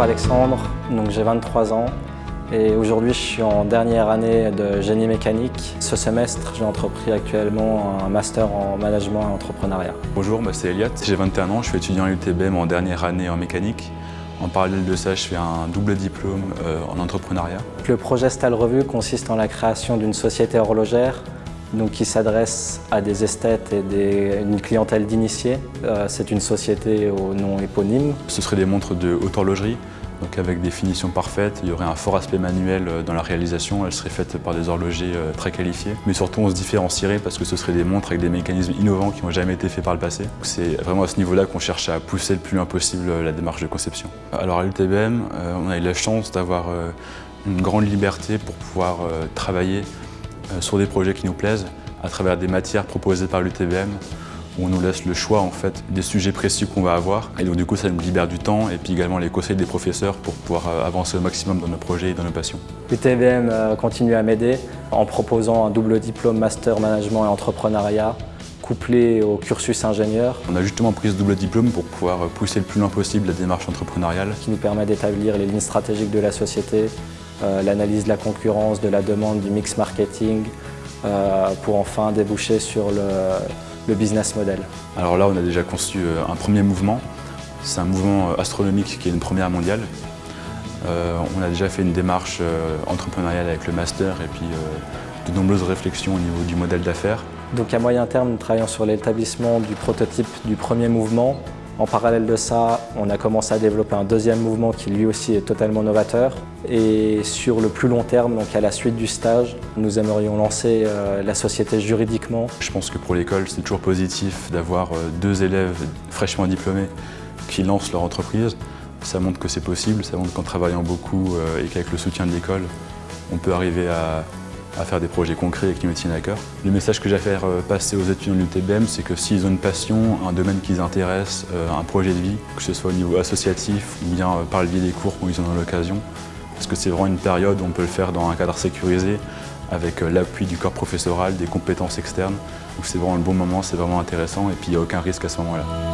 Alexandre, donc j'ai 23 ans et aujourd'hui je suis en dernière année de génie mécanique. Ce semestre j'ai entrepris actuellement un master en management et entrepreneuriat. Bonjour, bah, c'est Eliott, j'ai 21 ans, je suis étudiant à l'UTBM en dernière année en mécanique. En parallèle de ça, je fais un double diplôme euh, en entrepreneuriat. Le projet Stal Revue consiste en la création d'une société horlogère donc, qui s'adresse à des esthètes et une clientèle d'initiés. Euh, c'est une société au nom éponyme. Ce seraient des montres de haute horlogerie, donc avec des finitions parfaites. Il y aurait un fort aspect manuel euh, dans la réalisation. Elle serait faite par des horlogers euh, très qualifiés. Mais surtout, on se différencierait parce que ce seraient des montres avec des mécanismes innovants qui n'ont jamais été faits par le passé. C'est vraiment à ce niveau-là qu'on cherche à pousser le plus loin possible la démarche de conception. Alors à l'UTBM, on a eu la chance d'avoir une grande liberté pour pouvoir travailler sur des projets qui nous plaisent à travers des matières proposées par l'UTBM où on nous laisse le choix en fait, des sujets précis qu'on va avoir. Et donc du coup, ça nous libère du temps et puis également les conseils des professeurs pour pouvoir euh, avancer au maximum dans nos projets et dans nos passions. L'UTBM euh, continue à m'aider en proposant un double diplôme Master Management et Entrepreneuriat couplé au cursus ingénieur. On a justement pris ce double diplôme pour pouvoir pousser le plus loin possible la démarche entrepreneuriale. Qui nous permet d'établir les lignes stratégiques de la société, euh, l'analyse de la concurrence, de la demande, du mix marketing, euh, pour enfin déboucher sur le, business model. Alors là, on a déjà conçu euh, un premier mouvement. C'est un mouvement astronomique qui est une première mondiale. on a déjà fait une démarche entrepreneuriale avec le master et puis de nombreuses réflexions au niveau du modèle d'affaires. Donc à moyen terme, nous travaillons sur l'établissement du prototype du premier mouvement en parallèle de ça, on a commencé à développer un deuxième mouvement qui lui aussi est totalement novateur. Et sur le plus long terme, donc à la suite du stage, nous aimerions lancer euh, la société juridiquement. Je pense que pour l'école, c'est toujours positif d'avoir euh, deux élèves fraîchement diplômés qui lancent leur entreprise. Ça montre que c'est possible, ça montre qu'en travaillant beaucoup euh, et qu'avec le soutien de l'école, on peut arriver à, à faire des projets concrets et qui me tiennent à cœur. Le message que j'ai à faire euh, passer aux étudiants de l'UTBM, c'est que s'ils ont une passion, un domaine qui les intéresse, euh, un projet de vie, que ce soit au niveau associatif ou bien euh, par le biais des cours où ils en ont l'occasion, parce que c'est vraiment une période où on peut le faire dans un cadre sécurisé, avec l'appui du corps professoral, des compétences externes. Donc c'est vraiment le bon moment, c'est vraiment intéressant et puis il n'y a aucun risque à ce moment-là.